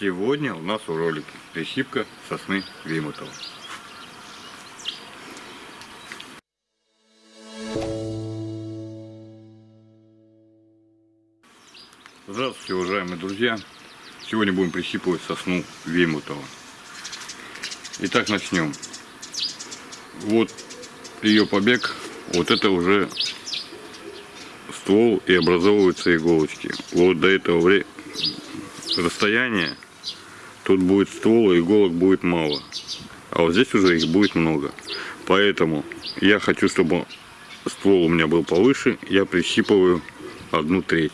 Сегодня у нас в ролике прищипка сосны Вимутова. Здравствуйте, уважаемые друзья! Сегодня будем прищипывать сосну Вимутова. Итак, начнем. Вот ее побег, вот это уже ствол и образовываются иголочки. Вот до этого расстояния тут будет ствол и иголок будет мало. А вот здесь уже их будет много. Поэтому я хочу, чтобы ствол у меня был повыше, я прищипываю одну треть.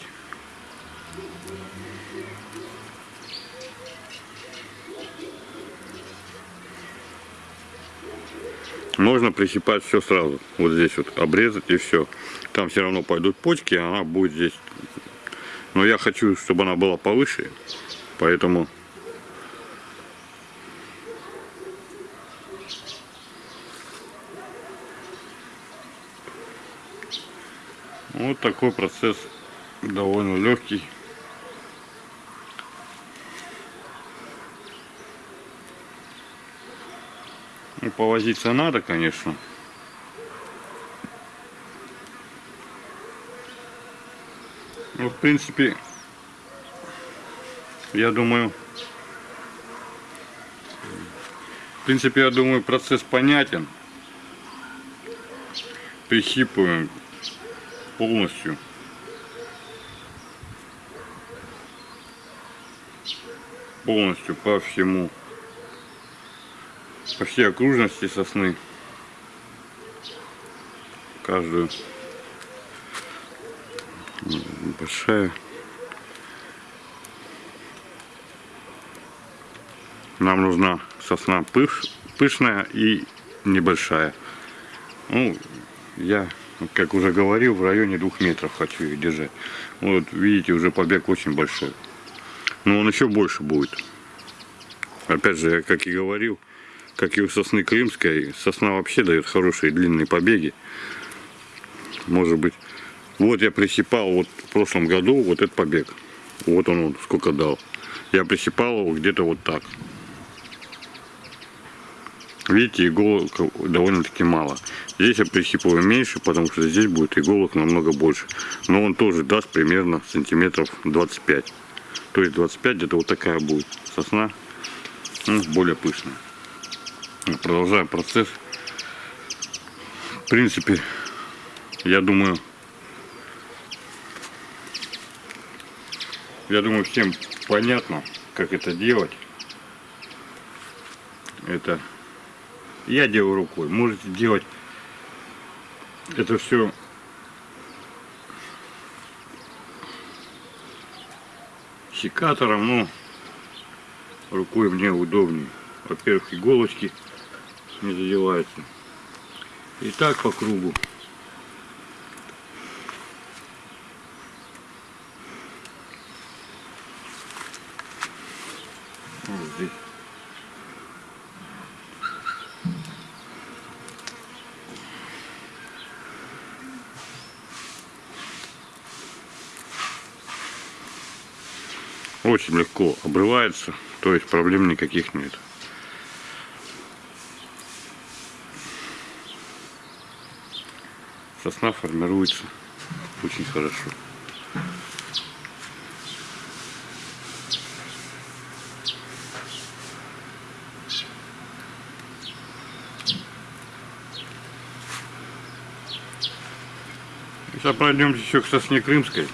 Можно прищипать все сразу. Вот здесь вот обрезать и все. Там все равно пойдут почки, она будет здесь. Но я хочу, чтобы она была повыше. Поэтому вот такой процесс довольно легкий. Ну, повозиться надо, конечно. Ну, в принципе, я думаю, в принципе, я думаю, процесс понятен. Прищипываем полностью. Полностью по всему. По всей окружности сосны. Каждую. Большая. Нам нужна сосна пыш, пышная и небольшая. Ну я как уже говорил в районе двух метров хочу ее держать вот видите уже побег очень большой но он еще больше будет опять же как и говорил как и у сосны крымской, сосна вообще дает хорошие длинные побеги. Может быть. Вот я присипал вот в прошлом году вот этот побег. Вот он, он сколько дал. Я присипал его где-то вот так. Видите, иголок довольно-таки мало. Здесь я присипываю меньше, потому что здесь будет иголок намного больше. Но он тоже даст примерно сантиметров 25. То есть 25 где-то вот такая будет сосна. Ну, более пышная продолжаем процесс. В принципе, я думаю, я думаю, всем понятно, как это делать. Это я делаю рукой. Можете делать это все секатором, но рукой мне удобнее. Во-первых, иголочки не задевается. И так по кругу. Вот здесь. Очень легко обрывается, то есть проблем никаких нет. сосна формируется очень хорошо. Сейчас пройдемся еще к сосне крымской.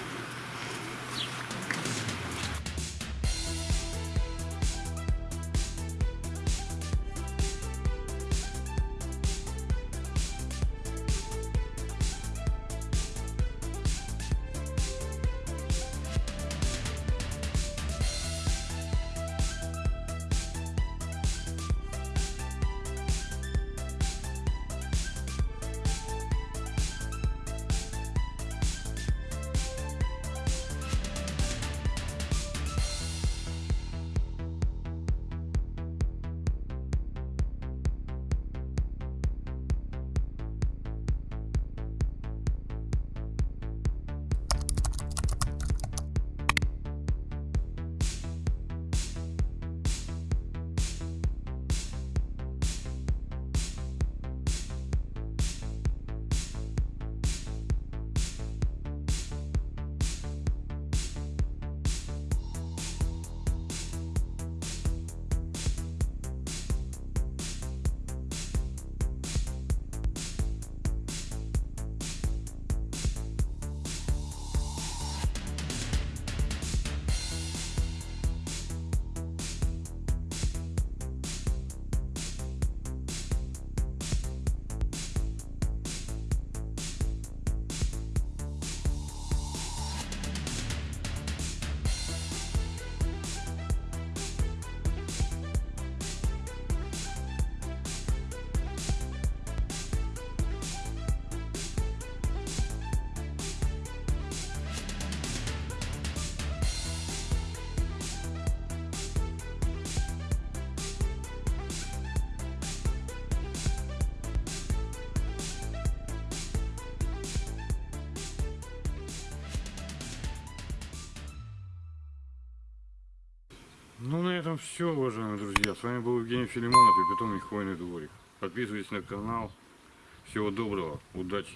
Ну, на этом все, уважаемые друзья. С вами был Евгений Филимонов и питомник Хвойный дворик. Подписывайтесь на канал. Всего доброго, удачи.